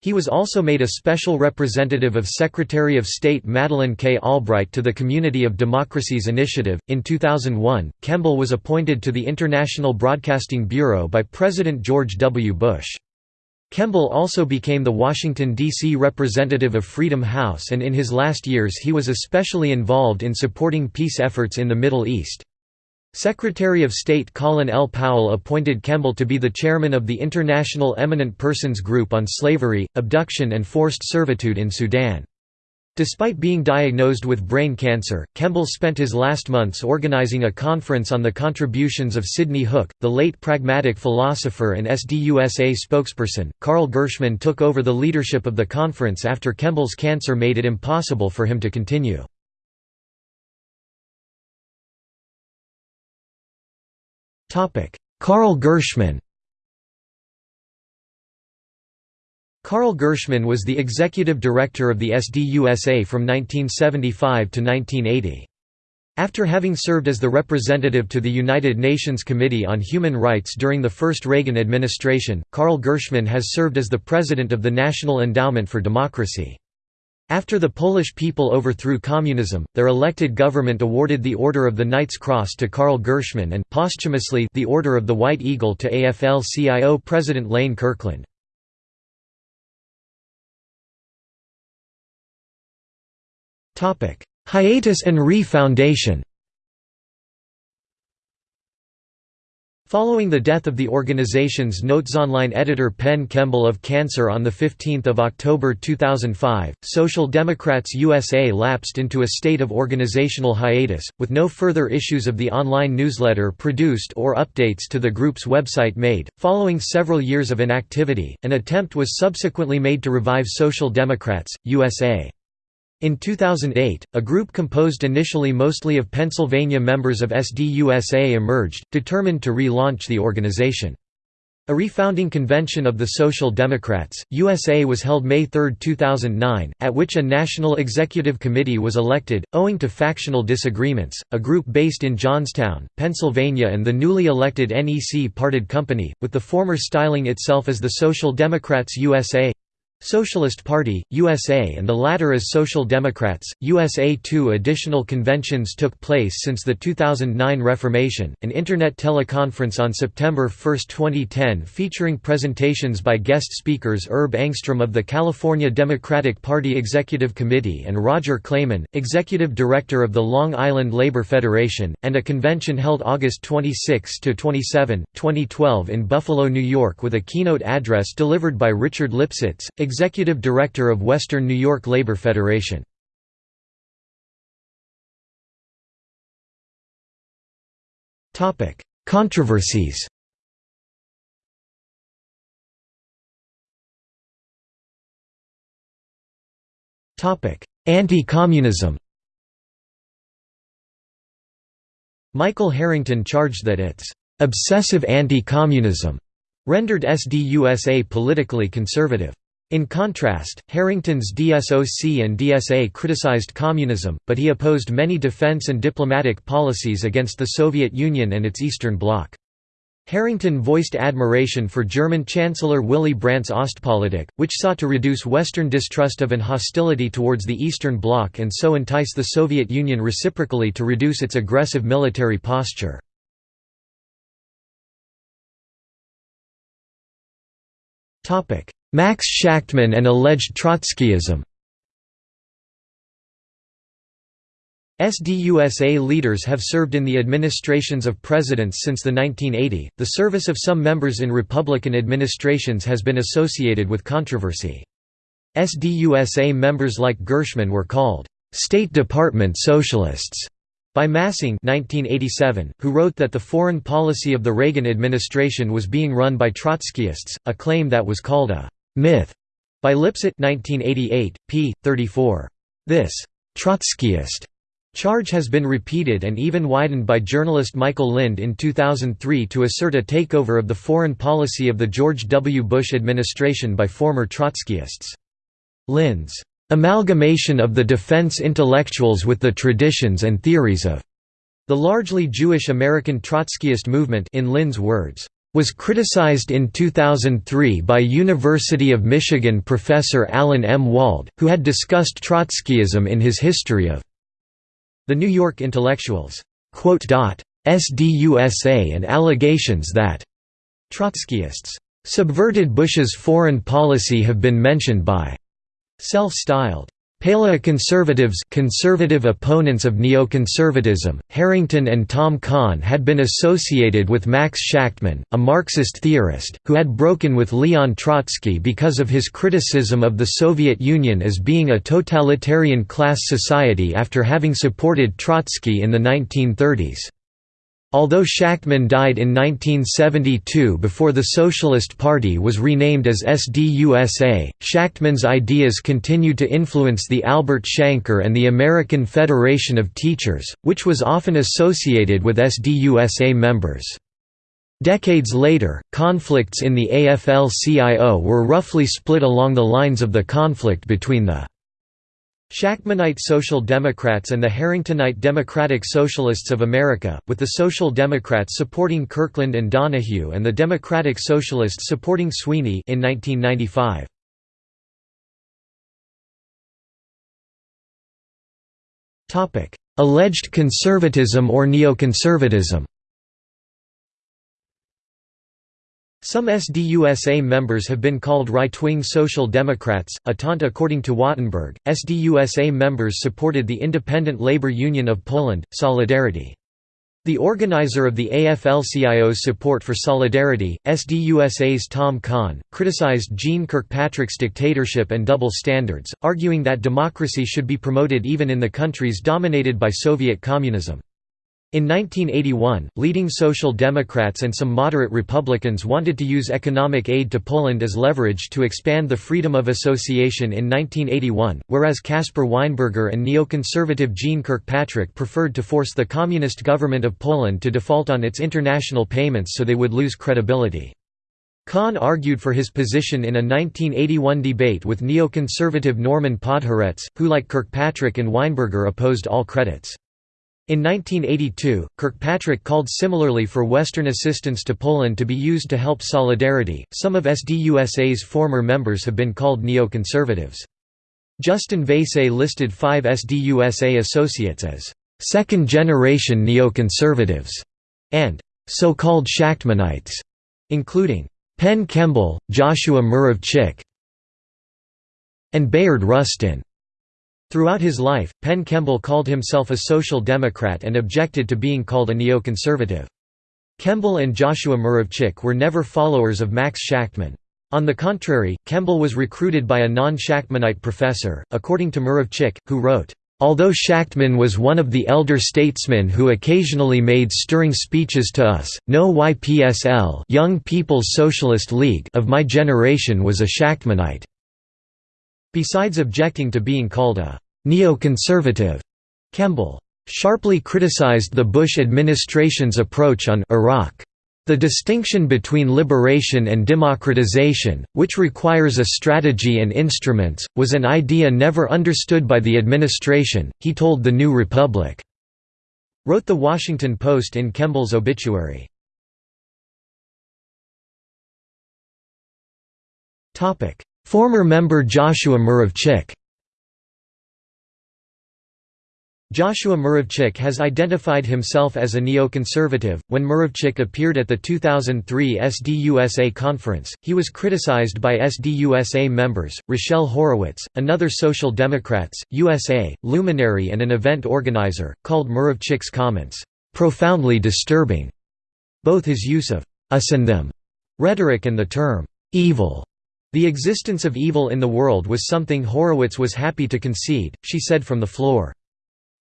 Speaker 1: He was also made a special representative of Secretary of State Madeleine K. Albright to the Community of Democracies Initiative. In 2001, Kemble was appointed to the International Broadcasting Bureau by President George W. Bush. Kemble also became the Washington, D.C. representative of Freedom House and in his last years he was especially involved in supporting peace efforts in the Middle East. Secretary of State Colin L. Powell appointed Kemble to be the chairman of the International Eminent Persons Group on Slavery, Abduction and Forced Servitude in Sudan. Despite being diagnosed with brain cancer, Kemble spent his last months organizing a conference on the contributions of Sidney Hook, the late pragmatic philosopher and SDUSA spokesperson. Carl Gershman took over the leadership of the conference after Kemble's cancer made it impossible for him to continue. Carl Gershman Carl Gershman was the executive director of the SDUSA from 1975 to 1980. After having served as the representative to the United Nations Committee on Human Rights during the first Reagan administration, Carl Gershman has served as the president of the National Endowment for Democracy. After the Polish people overthrew communism, their elected government awarded the Order of the Knight's Cross to Carl Gershman and posthumously the Order of the White Eagle to AFL-CIO President Lane Kirkland. Hiatus and re-foundation Following the death of the organization's Notesonline editor Penn Kemble of cancer on 15 October 2005, Social Democrats USA lapsed into a state of organizational hiatus, with no further issues of the online newsletter produced or updates to the group's website made. Following several years of inactivity, an attempt was subsequently made to revive Social Democrats, USA. In 2008, a group composed initially mostly of Pennsylvania members of SDUSA emerged, determined to re-launch the organization. A refounding convention of the Social Democrats, USA was held May 3, 2009, at which a national executive committee was elected. Owing to factional disagreements, a group based in Johnstown, Pennsylvania and the newly elected NEC parted company, with the former styling itself as the Social Democrats USA Socialist Party, USA and the latter as Social Democrats, USA. Two additional conventions took place since the 2009 Reformation, an Internet teleconference on September 1, 2010 featuring presentations by guest speakers Herb Engstrom of the California Democratic Party Executive Committee and Roger Clayman, Executive Director of the Long Island Labor Federation, and a convention held August 26–27, 2012 in Buffalo, New York with a keynote address delivered by Richard Lipsitz, Executive Director of Western New York Labor Federation. Controversies Anti-communism Michael Harrington charged that its obsessive anti-communism rendered SDUSA politically conservative. In contrast, Harrington's DSOC and DSA criticized communism, but he opposed many defense and diplomatic policies against the Soviet Union and its Eastern Bloc. Harrington voiced admiration for German Chancellor Willy Brandt's Ostpolitik, which sought to reduce Western distrust of and hostility towards the Eastern Bloc and so entice the Soviet Union reciprocally to reduce its aggressive military posture. Max Shachtman and alleged Trotskyism SDUSA leaders have served in the administrations of presidents since the 1980. The service of some members in Republican administrations has been associated with controversy. SDUSA members like Gershman were called State Department Socialists by Massing 1987, who wrote that the foreign policy of the Reagan administration was being run by Trotskyists, a claim that was called a myth by Lipset 1988, p. 34. This Trotskyist Charge has been repeated and even widened by journalist Michael Lind in 2003 to assert a takeover of the foreign policy of the George W. Bush administration by former Trotskyists. Lind's amalgamation of the defense intellectuals with the traditions and theories of the largely Jewish American Trotskyist movement in Lind's words, was criticized in 2003 by University of Michigan professor Alan M. Wald, who had discussed Trotskyism in his History of the New York Intellectuals SDUSA and allegations that Trotskyists subverted Bush's foreign policy have been mentioned by self-styled Paleoconservatives conservative opponents of neoconservatism, Harrington and Tom Kahn had been associated with Max Shachtman, a Marxist theorist, who had broken with Leon Trotsky because of his criticism of the Soviet Union as being a totalitarian class society after having supported Trotsky in the 1930s. Although Shachtman died in 1972 before the Socialist Party was renamed as SDUSA, Shachtman's ideas continued to influence the Albert Shanker and the American Federation of Teachers, which was often associated with SDUSA members. Decades later, conflicts in the AFL-CIO were roughly split along the lines of the conflict between the Shachtmanite Social Democrats and the Harringtonite Democratic Socialists of America, with the Social Democrats supporting Kirkland and Donahue and the Democratic Socialists supporting Sweeney in 1995. Alleged conservatism or neoconservatism Some SDUSA members have been called right-wing Social Democrats, a taunt according to Wattenberg. SDUSA members supported the Independent Labor Union of Poland, Solidarity. The organizer of the AFL-CIO's support for Solidarity, SDUSA's Tom Kahn, criticized Jeane Kirkpatrick's dictatorship and double standards, arguing that democracy should be promoted even in the countries dominated by Soviet communism. In 1981, leading Social Democrats and some moderate Republicans wanted to use economic aid to Poland as leverage to expand the freedom of association in 1981, whereas Caspar Weinberger and neoconservative Jeane Kirkpatrick preferred to force the communist government of Poland to default on its international payments so they would lose credibility. Kahn argued for his position in a 1981 debate with neoconservative Norman Podhoretz, who like Kirkpatrick and Weinberger opposed all credits. In 1982, Kirkpatrick called similarly for Western assistance to Poland to be used to help Solidarity. Some of SDUSA's former members have been called neoconservatives. Justin Vaïsse listed five SDUSA associates as second generation neoconservatives and so called Shachtmanites, including Penn Kemble, Joshua Muravchik, and Bayard Rustin. Throughout his life, Penn Kemble called himself a social democrat and objected to being called a neoconservative. Kemble and Joshua Muravchik were never followers of Max Shachtman. On the contrary, Kemble was recruited by a non-Shachtmanite professor, according to Muravchik, who wrote, Although Shachtman was one of the elder statesmen who occasionally made stirring speeches to us, no YPSL Young People's Socialist League of my generation was a Shachtmanite. Besides objecting to being called a neoconservative, Kemble sharply criticized the Bush administration's approach on Iraq. The distinction between liberation and democratization, which requires a strategy and instruments, was an idea never understood by the administration, he told The New Republic. Wrote The Washington Post in Kemble's obituary. Former member Joshua Muravchik Joshua Muravchik has identified himself as a neoconservative. When Muravchik appeared at the 2003 SDUSA conference, he was criticized by SDUSA members, Rochelle Horowitz, another Social Democrats, USA, luminary and an event organizer, called Muravchik's comments, "...profoundly disturbing." Both his use of us and them rhetoric and the term evil the existence of evil in the world was something Horowitz was happy to concede, she said from the floor.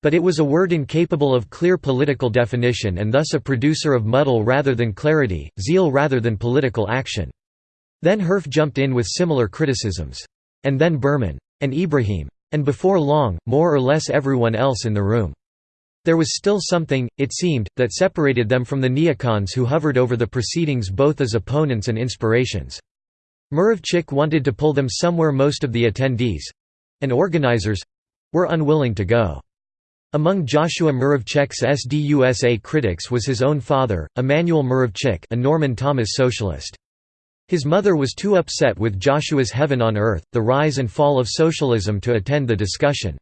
Speaker 1: But it was a word incapable of clear political definition and thus a producer of muddle rather than clarity, zeal rather than political action. Then Herf jumped in with similar criticisms. And then Berman. And Ibrahim. And before long, more or less everyone else in the room. There was still something, it seemed, that separated them from the neocons who hovered over the proceedings both as opponents and inspirations. Muravchik wanted to pull them somewhere most of the attendees—and organizers—were unwilling to go. Among Joshua Muravchik's SDUSA critics was his own father, Emanuel Muravchik a Norman Thomas socialist. His mother was too upset with Joshua's Heaven on Earth, the rise and fall of socialism to attend the discussion.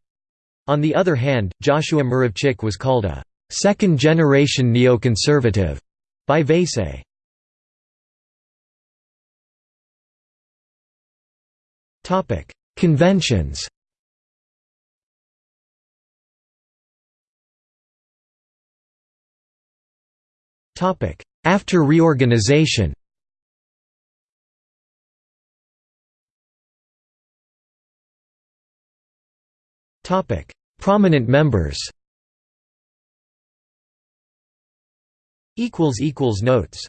Speaker 1: On the other hand, Joshua Muravchik was called a second-generation neoconservative by Vaïsse. Conventions. Topic: After reorganization. Topic: Prominent members. Equals Equals Notes